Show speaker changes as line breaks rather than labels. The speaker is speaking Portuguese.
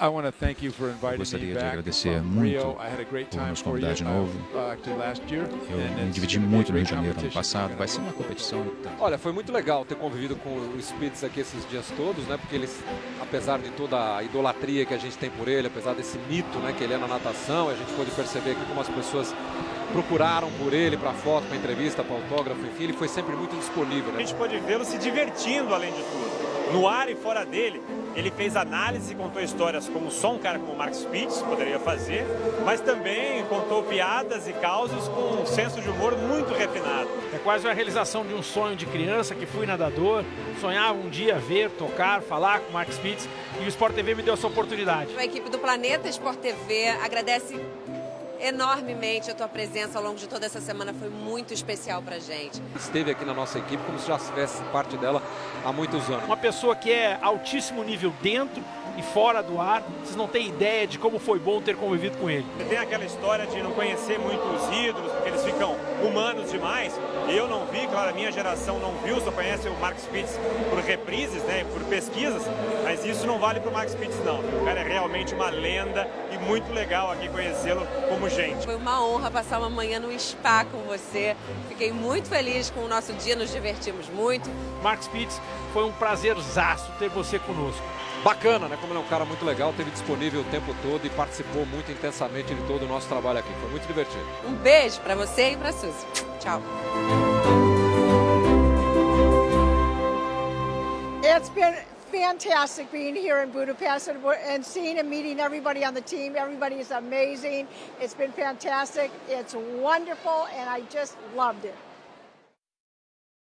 Eu gostaria de agradecer muito por nos convidar de novo. Eu me dividi muito no Rio de Janeiro ano passado. Vai ser uma competição.
Olha, foi muito legal ter convivido com o Spitz aqui esses dias todos, né? Porque eles, apesar de toda a idolatria que a gente tem por ele, apesar desse mito, né, que ele é na natação, a gente pôde perceber aqui como as pessoas procuraram por ele para foto, para entrevista, para autógrafo, enfim, ele foi sempre muito disponível. Né?
A gente pode vê-lo se divertindo além de tudo. No ar e fora dele, ele fez análise e contou histórias como só um cara como o Mark Spitz poderia fazer, mas também contou piadas e causos com um senso de humor muito refinado.
É quase a realização de um sonho de criança que fui nadador, sonhava um dia ver, tocar, falar com o Mark Spitz e o Sport TV me deu essa oportunidade.
A equipe do Planeta Sport TV agradece enormemente a tua presença ao longo de toda essa semana. Foi muito especial pra gente.
Esteve aqui na nossa equipe como se já fizesse parte dela há muitos anos.
Uma pessoa que é altíssimo nível dentro e fora do ar. Vocês não têm ideia de como foi bom ter convivido com ele.
Tem aquela história de não conhecer muito os ídolos, porque eles ficam humanos demais. Eu não vi, claro, a minha geração não viu, só conhece o Mark Spitz por reprises, né, por pesquisas, mas isso não vale para o Mark Spitz não. O cara é realmente uma lenda e muito legal aqui conhecê-lo como gente.
Foi uma honra passar uma manhã no spa com você. Fiquei muito feliz com o nosso dia, nos divertimos muito.
Mark Spitz, foi um prazerzaço ter você conosco.
Bacana, né? Como ele é um cara muito legal, teve disponível o tempo todo e participou muito intensamente de todo o nosso trabalho aqui. Foi muito divertido.
Um beijo para você e para Suzy. Tchau.
It's been fantastic being here in Budapest and, and seeing and meeting everybody on the team. Everybody is amazing. It's been fantastic. It's wonderful, and I just loved it.